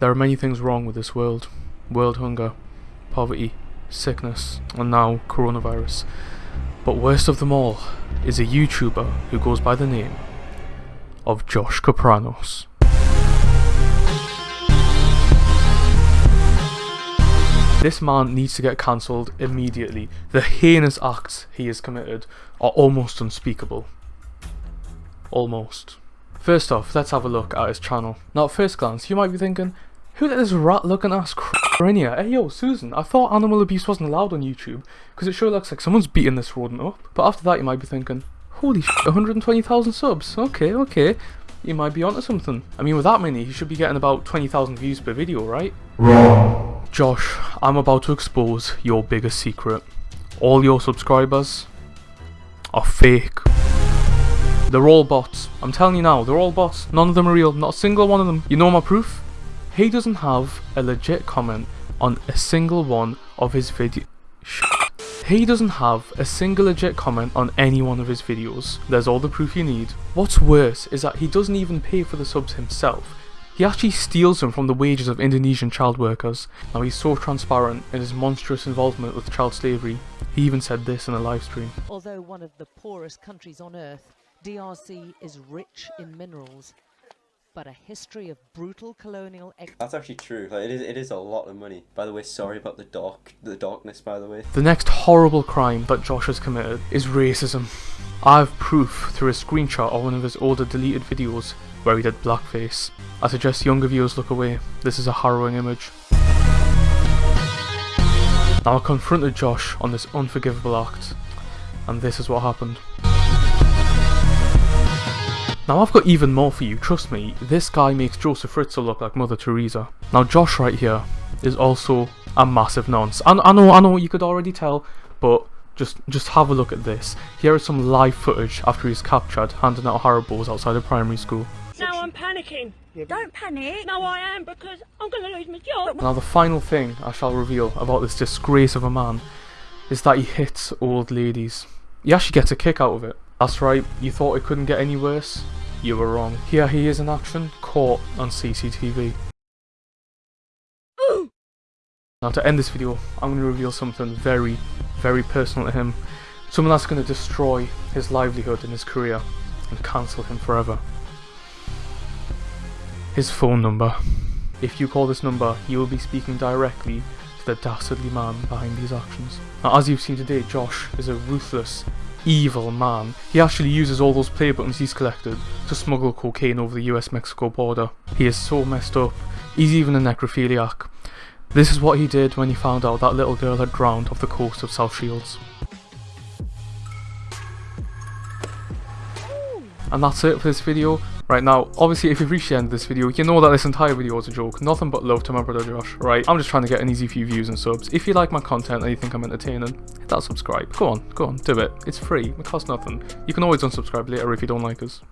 There are many things wrong with this world. World hunger, poverty, sickness, and now coronavirus. But worst of them all is a YouTuber who goes by the name of Josh Kapranos. This man needs to get cancelled immediately. The heinous acts he has committed are almost unspeakable. Almost. First off, let's have a look at his channel. Now at first glance, you might be thinking, who let this rat looking ass cr in here? Hey yo, Susan, I thought animal abuse wasn't allowed on YouTube, because it sure looks like someone's beating this rodent up. But after that you might be thinking, holy sh 120,000 subs, okay, okay. You might be onto something. I mean with that many, he should be getting about 20,000 views per video, right? Wrong. Josh, I'm about to expose your biggest secret. All your subscribers are fake. They're all bots. I'm telling you now, they're all bots. None of them are real. Not a single one of them. You know my proof? He doesn't have a legit comment on a single one of his videos. He doesn't have a single legit comment on any one of his videos. There's all the proof you need. What's worse is that he doesn't even pay for the subs himself. He actually steals them from the wages of Indonesian child workers. Now he's so transparent in his monstrous involvement with child slavery. He even said this in a live stream. Although one of the poorest countries on earth, DRC is rich in minerals but a history of brutal colonial That's actually true. Like it is it is a lot of money. By the way, sorry about the dark the darkness by the way. The next horrible crime that Josh has committed is racism. I have proof through a screenshot of one of his older deleted videos where he did blackface. I suggest younger viewers look away. This is a harrowing image. Now I confronted Josh on this unforgivable act, and this is what happened. Now I've got even more for you, trust me, this guy makes Joseph Fritzl look like Mother Teresa. Now Josh right here is also a massive nonce. I, I know, I know, you could already tell, but just just have a look at this. Here is some live footage after he's captured handing out Haribos outside a primary school. Now I'm panicking. Don't panic. No, I am because I'm going to lose my job. Now the final thing I shall reveal about this disgrace of a man is that he hits old ladies. He actually gets a kick out of it. That's right, you thought it couldn't get any worse? You were wrong. Here he is in action, caught on CCTV. Now to end this video, I'm going to reveal something very, very personal to him. Something that's going to destroy his livelihood and his career and cancel him forever. His phone number. If you call this number, you will be speaking directly to the dastardly man behind these actions. Now as you've seen today, Josh is a ruthless, evil man. He actually uses all those play buttons he's collected to smuggle cocaine over the US-Mexico border. He is so messed up, he's even a necrophiliac. This is what he did when he found out that little girl had drowned off the coast of South Shields. And that's it for this video. Right now, obviously if you've reached the end of this video, you know that this entire video was a joke. Nothing but love to my brother Josh, right? I'm just trying to get an easy few views and subs. If you like my content and you think I'm entertaining, hit that subscribe. Go on, go on, do it. It's free, it costs nothing. You can always unsubscribe later if you don't like us.